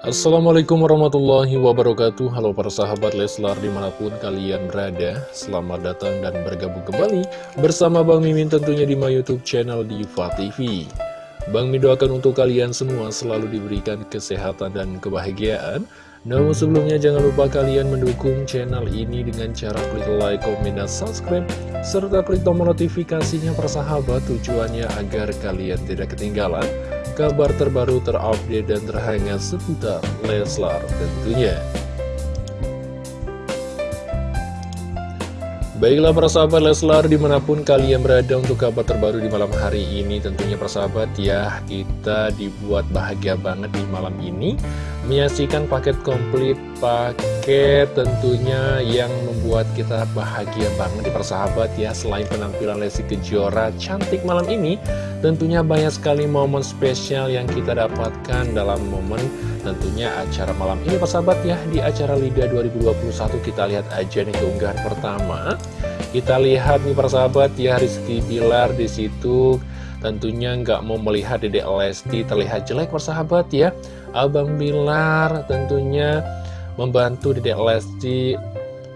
Assalamualaikum warahmatullahi wabarakatuh. Halo para sahabat Leslar di mana pun kalian berada Selamat datang dan bergabung kembali Bersama Bang Mimin tentunya di my youtube channel Diva TV Bang Mimin doakan untuk kalian semua selalu diberikan kesehatan dan kebahagiaan. Namun sebelumnya jangan lupa kalian mendukung channel ini dengan cara klik like, komen, dan subscribe serta klik tombol notifikasinya persahabat tujuannya agar kalian tidak ketinggalan kabar terbaru terupdate dan terhangat seputar Leslar tentunya. Baiklah persahabat Leslar di mana pun kalian berada untuk kabar terbaru di malam hari ini Tentunya persahabat ya kita dibuat bahagia banget di malam ini Menyaksikan paket komplit paket tentunya yang membuat kita bahagia banget di persahabat ya. Selain penampilan Lesti Kejora cantik malam ini Tentunya banyak sekali momen spesial yang kita dapatkan dalam momen tentunya acara malam ini persahabat ya. Di acara LIDA 2021 kita lihat aja nih keunggahan pertama. Kita lihat nih persahabat ya Rizky Bilar di situ. Tentunya nggak mau melihat Dedek Lesti terlihat jelek persahabat ya. Abang Bilar tentunya membantu Dedek Lesti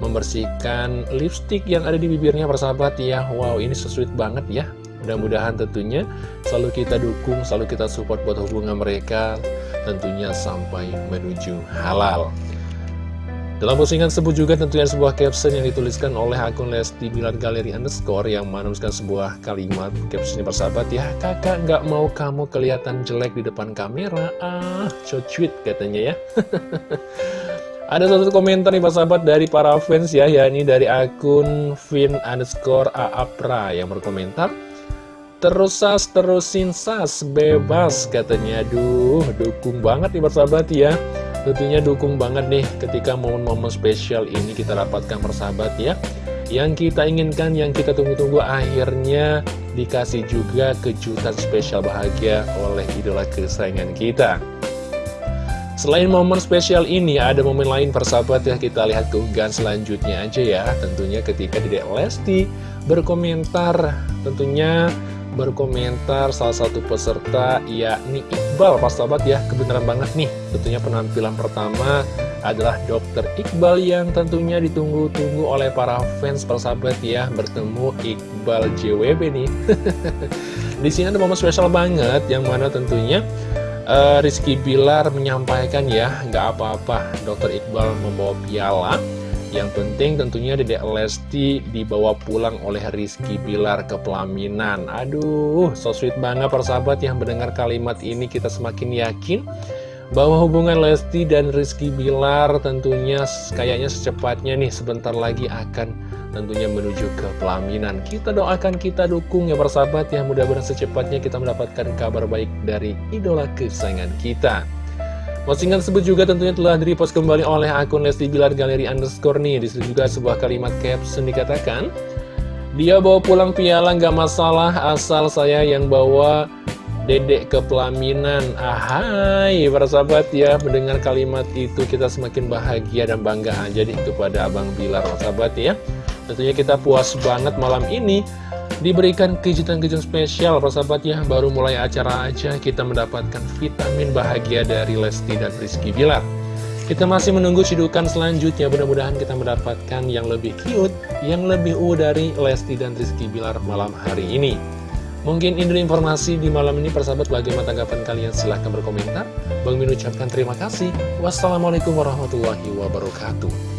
membersihkan lipstick yang ada di bibirnya persahabat ya. Wow ini sesuai banget ya. Mudah-mudahan tentunya selalu kita dukung, selalu kita support buat hubungan mereka tentunya sampai menuju halal. Dalam postingan tersebut juga tentunya sebuah caption yang dituliskan oleh akun Lesti Bilar Galeri Underscore yang menuliskan sebuah kalimat. Captionnya persahabat ya kakak nggak mau kamu kelihatan jelek di depan kamera. Ah sweet katanya ya. Ada satu komentar nih persahabat dari para fans ya yakni dari akun Vin Underscore Aapra yang berkomentar Terus sas, terusin sas, bebas katanya. Aduh, dukung banget nih persahabat ya Tentunya dukung banget nih ketika momen-momen spesial ini kita dapatkan persahabat ya. Yang kita inginkan, yang kita tunggu-tunggu akhirnya dikasih juga kejutan spesial bahagia oleh idola kesayangan kita. Selain momen spesial ini, ada momen lain persahabat ya kita lihat keunggahan selanjutnya aja ya. Tentunya ketika Dedek Lesti berkomentar tentunya berkomentar salah satu peserta yakni Iqbal. Pak sahabat ya kebenaran banget nih. Tentunya penampilan pertama adalah Dokter Iqbal yang tentunya ditunggu-tunggu oleh para fans persahabat ya. Bertemu Iqbal JWB nih. Di sini ada momen spesial banget yang mana tentunya uh, Rizky Bilar menyampaikan ya nggak apa-apa Dokter Iqbal membawa piala yang penting tentunya Dedek Lesti dibawa pulang oleh Rizky Bilar ke pelaminan. Aduh, so sweet banget persahabat yang mendengar kalimat ini kita semakin yakin bahwa hubungan Lesti dan Rizky Bilar tentunya kayaknya secepatnya nih sebentar lagi akan tentunya menuju ke pelaminan. Kita doakan, kita dukung ya persahabat ya mudah-mudahan secepatnya kita mendapatkan kabar baik dari idola kesayangan kita. Postingan tersebut juga tentunya telah di-repost kembali oleh akun Lesti Bilar Galeri Underscore nih. Di situ juga sebuah kalimat caption dikatakan, Dia bawa pulang piala nggak masalah asal saya yang bawa dedek ke pelaminan. Ahai, para sahabat ya, mendengar kalimat itu kita semakin bahagia dan bangga aja nih kepada Abang Bilar, para sahabat ya. Tentunya kita puas banget malam ini diberikan kejutan-kejutan spesial persahabat ya. Baru mulai acara aja kita mendapatkan vitamin bahagia dari Lesti dan Rizky Bilar. Kita masih menunggu cidukan selanjutnya. Mudah-mudahan kita mendapatkan yang lebih cute yang lebih u dari Lesti dan Rizky Bilar malam hari ini. Mungkin ini informasi di malam ini persahabat. Bagaimana tanggapan kalian? Silahkan berkomentar. Bang Min ucapkan terima kasih. Wassalamualaikum warahmatullahi wabarakatuh